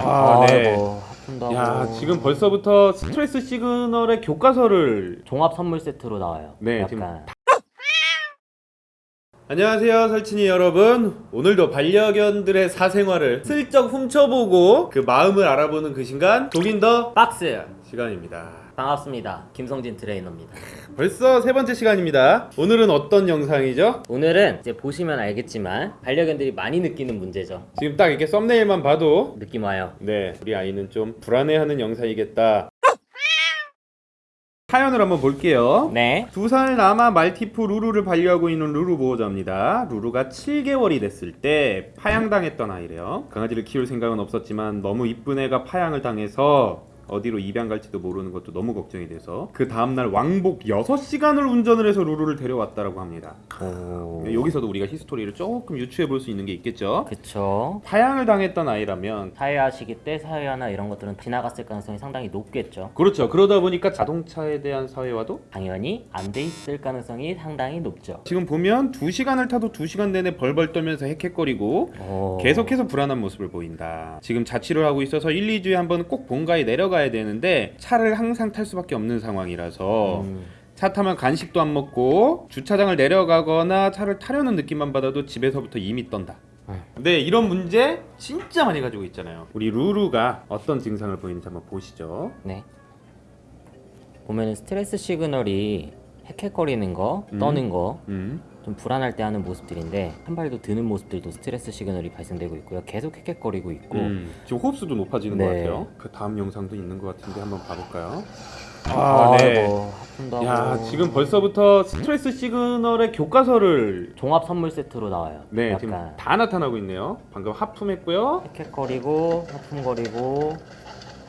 아, 네. 아이고, 아픈다고. 야, 지금 벌써부터 스트레스 시그널의 교과서를 종합 선물 세트로 나와요. 네, 약간 지금 안녕하세요, 설친이 여러분. 오늘도 반려견들의 사생활을 슬쩍 훔쳐보고 그 마음을 알아보는 그 시간 독인 더 박스 시간입니다. 반갑습니다. 김성진 트레이너입니다. 벌써 세 번째 시간입니다. 오늘은 어떤 영상이죠? 오늘은 이제 보시면 알겠지만 반려견들이 많이 느끼는 문제죠. 지금 딱 이렇게 썸네일만 봐도 느낌 와요. 네, 우리 아이는 좀 불안해하는 영상이겠다. 사연을 한번 볼게요. 네. 두 살 남아 말티푸 루루를 반려하고 있는 루루 보호자입니다. 루루가 7개월이 됐을 때 파양당했던 아이래요. 강아지를 키울 생각은 없었지만 너무 이쁜 애가 파양을 당해서 어디로 입양 갈지도 모르는 것도 너무 걱정이 돼서 그 다음날 왕복 6시간을 운전을 해서 루루를 데려왔다라고 합니다. 오. 여기서도 우리가 history를 조금 유추해 볼 수 있는 게 있겠죠. 그쵸. 파양을 당했던 아이라면 사회화 시기 때 사회화나 이런 것들은 지나갔을 가능성이 상당히 높겠죠. 그렇죠. 그러다 보니까 자동차에 대한 사회화도 당연히 안 돼 있을 가능성이 상당히 높죠. 지금 보면 2시간을 타도 2시간 내내 벌벌 떨면서 헥헥거리고 오. 계속해서 불안한 모습을 보인다. 지금 자취를 하고 있어서 1, 2주에 한 번 꼭 본가에 내려가 야 되는데 차를 항상 탈 수밖에 없는 상황이라서 음, 차 타면 간식도 안 먹고 주차장을 내려가거나 차를 타려는 느낌만 받아도 집에서부터 이미 떤다. 음. 네, 이런 문제 진짜 많이 가지고 있잖아요. 우리 루루가 어떤 증상을 보이는지 한번 보시죠. 네. 보면은 스트레스 시그널이 헥헥거리는 거, 음. 떠는 거, 음. 좀 불안할 때 하는 모습들인데 한 발도 드는 모습들도 스트레스 시그널이 발생되고 있고요. 계속 헥헥거리고 있고 음, 지금 호흡수도 높아지는 네. 것 같아요. 그 다음 영상도 있는 것 같은데 한번 봐볼까요? 아이고, 아픈다고. 야, 지금 벌써부터 스트레스 시그널의 교과서를 종합 선물 세트로 나와요. 네, 약간 지금 다 나타나고 있네요. 방금 하품했고요. 헥헥거리고 하품거리고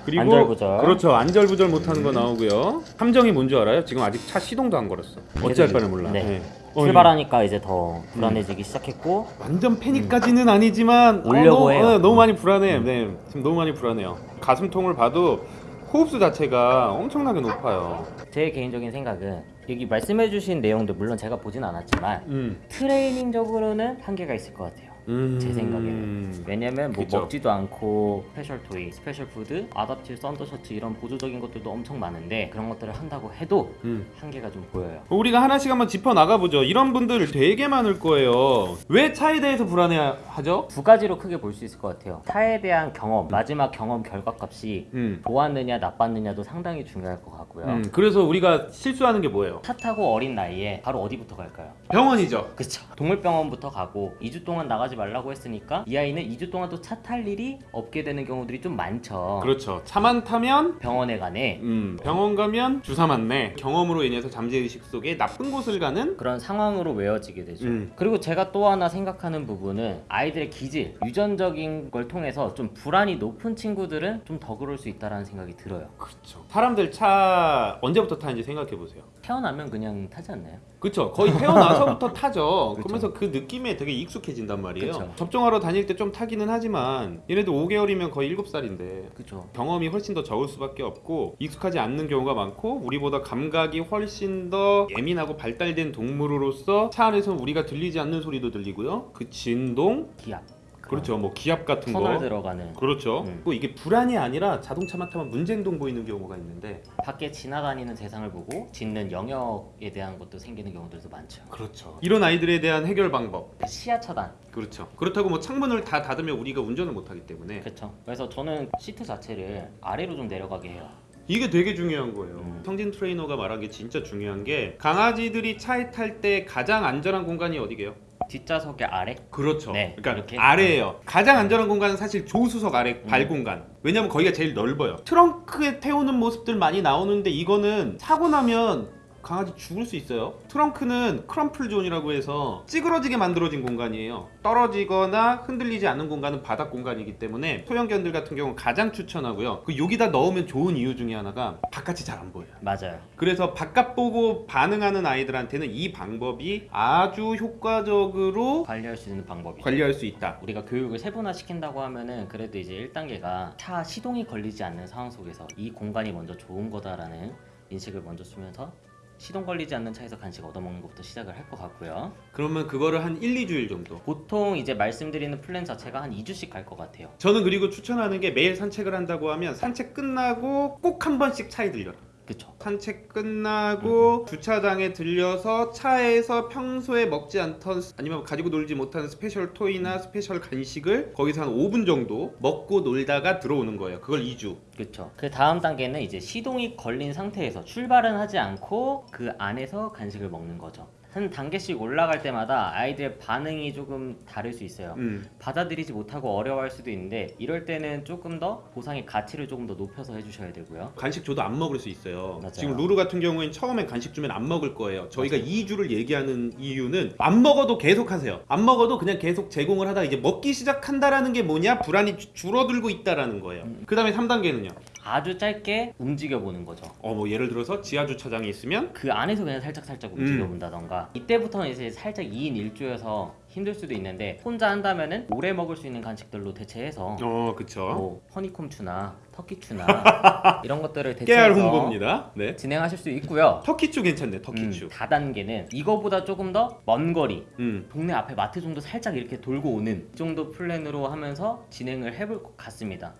그리고 안절부절. 그렇죠. 안절부절 못하는 거 나오고요. 함정이 뭔 줄 알아요? 지금 아직 차 시동도 안 걸었어. 어찌할 바를 몰라. 네. 네. 어, 출발하니까 이제 더 불안해지기 시작했고 완전 패닉까지는 아니지만 어, 오려고 너무, 해요. 어, 너무 많이 불안해. 음. 네, 지금 너무 많이 불안해요. 가슴통을 봐도 호흡수 자체가 엄청나게 높아요. 제 개인적인 생각은 여기 말씀해주신 내용들 물론 제가 보진 않았지만 음. 트레이닝적으로는 한계가 있을 것 같아요. 음. 제 생각에는. 왜냐면 뭐 그쵸. 먹지도 않고 special toy, special food, Adaptil Thunder Shirts 이런 보조적인 것들도 엄청 많은데 그런 것들을 한다고 해도 음. 한계가 좀 보여요. 우리가 하나씩 한번 짚어 나가보죠. 이런 분들 되게 많을 거예요. 왜 차에 대해서 불안해하죠? 두 가지로 크게 볼 수 있을 것 같아요. 차에 대한 경험, 마지막 경험 결과값이 음. 좋았느냐 나빴느냐도 상당히 중요할 것 같고요. 음, 그래서 우리가 실수하는 게 뭐예요? 차 타고 어린 나이에 바로 어디부터 갈까요? 병원이죠. 그쵸 동물병원부터 가고 2주 동안 나가지 말라고 했으니까 이 아이는 2주 동안 또 차 탈 일이 없게 되는 경우들이 좀 많죠 그렇죠. 차만 타면 병원에 가네 음, 병원 가면 주사 맞네. 경험으로 인해서 잠재의식 속에 나쁜 곳을 가는 그런 상황으로 외워지게 되죠 음. 그리고 제가 또 하나 생각하는 부분은 아이들의 기질 유전적인 걸 통해서 좀 불안이 높은 친구들은 좀 더 그럴 수 있다는 생각이 들어요 그렇죠. 사람들 차 언제부터 타는지 생각해 보세요. 태어나면 그냥 타지 않나요? 그렇죠. 거의 태어나서부터 타죠. 그러면서 그 느낌에 되게 익숙해진단 말이에요. 그쵸. 접종하러 다닐 때 좀 타기는 하지만 얘네도 5개월이면 거의 7살인데 그쵸 경험이 훨씬 더 적을 수밖에 없고 익숙하지 않는 경우가 많고 우리보다 감각이 훨씬 더 예민하고 발달된 동물으로서 차 안에서 우리가 들리지 않는 소리도 들리고요. 그 진동, 기압 그렇죠. 뭐 기압 같은 선을 거. 들어가는 그렇죠. 음. 또 이게 불안이 아니라 자동차만 타면 문제행동 보이는 경우가 있는데 밖에 지나다니는 세상을 보고 짖는 영역에 대한 것도 생기는 경우들도 많죠 그렇죠. 이런 아이들에 대한 해결 방법. 시야 차단 그렇죠. 그렇다고 뭐 창문을 다 닫으면 우리가 운전을 못 하기 때문에 그렇죠. 그래서 저는 시트 자체를 아래로 좀 내려가게 해요. 이게 되게 중요한 거예요. 음. 성진 트레이너가 말한 게 진짜 중요한 게 강아지들이 차에 탈 때 가장 안전한 공간이 어디게요? 뒷좌석의 아래? 그렇죠. 네, 그러니까 이렇게? 아래예요. 가장 안전한 공간은 사실 조수석 아래 발 음. 공간. 왜냐면 거기가 제일 넓어요. 트렁크에 태우는 모습들 많이 나오는데 이거는 사고 나면 강아지 죽을 수 있어요. 트렁크는 crumple zone이라고 해서 찌그러지게 만들어진 공간이에요. 떨어지거나 흔들리지 않는 공간은 바닥 공간이기 때문에 소형견들 같은 경우는 가장 추천하고요. 그 여기다 넣으면 좋은 이유 중에 하나가 바깥이 잘 안 보여요. 맞아요. 그래서 바깥 보고 반응하는 아이들한테는 이 방법이 아주 효과적으로 관리할 수 있는 방법이. 관리할 수 있다. 우리가 교육을 세분화 시킨다고 하면은 그래도 이제 1단계가 차 시동이 걸리지 않는 상황 속에서 이 공간이 먼저 좋은 거다라는 인식을 먼저 주면서 시동 걸리지 않는 차에서 간식 얻어먹는 것부터 시작을 할 것 같고요. 그러면 그거를 한 1, 2주일 정도. 보통 이제 말씀드리는 플랜 자체가 한 2주씩 갈 것 같아요. 저는 그리고 추천하는 게 매일 산책을 한다고 하면 산책 끝나고 꼭 한 번씩 차에 들려라. 그쵸? 산책 끝나고 주차장에 들려서 차에서 평소에 먹지 않던 아니면 가지고 놀지 못하는 special toy나 special 간식을 거기서 한 5분 정도 먹고 놀다가 들어오는 거예요. 그걸 2주. 그쵸. 그 다음 단계는 이제 시동이 걸린 상태에서 출발은 하지 않고 그 안에서 간식을 먹는 거죠. 한 단계씩 올라갈 때마다 아이들의 반응이 조금 다를 수 있어요. 음. 받아들이지 못하고 어려워할 수도 있는데 이럴 때는 조금 더 보상의 가치를 조금 더 높여서 해주셔야 되고요. 간식 줘도 안 먹을 수 있어요. 맞아요. 지금 루루 같은 경우엔 처음엔 간식 주면 안 먹을 거예요. 저희가 2주를 얘기하는 이유는 안 먹어도 계속 하세요. 안 먹어도 그냥 계속 제공을 하다 이제 먹기 시작한다라는 게 뭐냐? 불안이 주- 줄어들고 있다라는 거예요. 음. 그 다음에 3단계는요. 아주 짧게 움직여 보는 거죠. 어 뭐 예를 들어서 지하 주차장에 있으면 그 안에서 그냥 살짝 살짝 움직여 본다던가 이때부터는 이제 살짝 2인 1조여서 힘들 수도 있는데 혼자 한다면은 오래 먹을 수 있는 간식들로 대체해서 어 그쵸. 뭐 허니콤추나 터키추나 이런 것들을 대체해서 홍보입니다. 네. 진행하실 수 있고요. 터키추 괜찮네. 터키추. 음, 다단계는 이거보다 조금 더 먼 거리 음. 동네 앞에 마트 정도 살짝 이렇게 돌고 오는 이 정도 플랜으로 하면서 진행을 해볼 것 같습니다.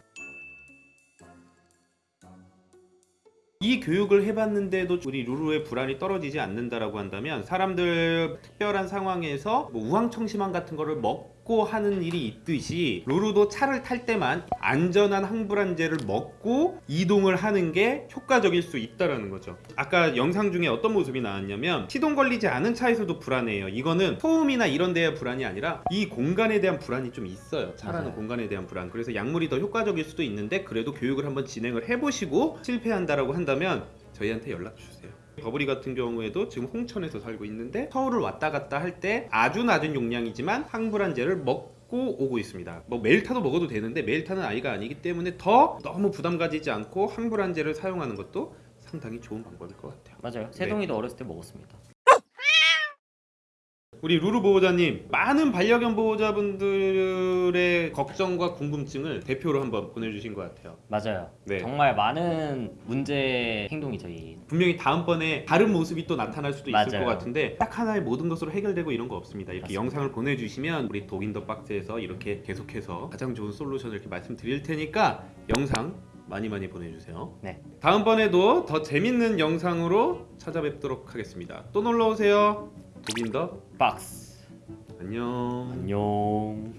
이 교육을 해봤는데도 우리 루루의 불안이 떨어지지 않는다라고 한다면 사람들 특별한 상황에서 뭐 우황청심환 같은 거를 먹 고 하는 일이 있듯이 루루도 차를 탈 때만 안전한 항불안제를 먹고 이동을 하는 게 효과적일 수 있다라는 거죠. 아까 영상 중에 어떤 모습이 나왔냐면 시동 걸리지 않은 차에서도 불안해요. 이거는 소음이나 이런 데의 불안이 아니라 이 공간에 대한 불안이 좀 있어요. 차라는 맞아요. 공간에 대한 불안. 그래서 약물이 더 효과적일 수도 있는데 그래도 교육을 한번 진행을 해보시고 실패한다라고 한다면 저희한테 연락 주세요. 버블이 같은 경우에도 지금 홍천에서 살고 있는데 서울을 왔다 갔다 할 때 아주 낮은 용량이지만 항불안제를 먹고 오고 있습니다. 뭐 매일 타도 먹어도 되는데 매일 타는 아이가 아니기 때문에 더 너무 부담 가지지 않고 항불안제를 사용하는 것도 상당히 좋은 방법일 것 같아요. 맞아요. 세동이도 어렸을 때 먹었습니다. 우리 루루 보호자님 많은 반려견 보호자분들의 걱정과 궁금증을 대표로 한번 보내주신 것 같아요. 맞아요. 네. 정말 많은 문제 행동이죠. 이 분명히 다음번에 다른 모습이 또 나타날 수도 있을 맞아요. 것 같은데 딱 하나의 모든 것으로 해결되고 이런 거 없습니다. 이렇게 맞습니다. 영상을 보내주시면 우리 독인더 박스에서 이렇게 계속해서 가장 좋은 솔루션을 이렇게 말씀드릴 테니까 영상 많이 많이 보내주세요. 네. 다음번에도 더 재밌는 영상으로 찾아뵙도록 하겠습니다. 또 놀러 오세요. 독인더 박스. 안녕. 안녕.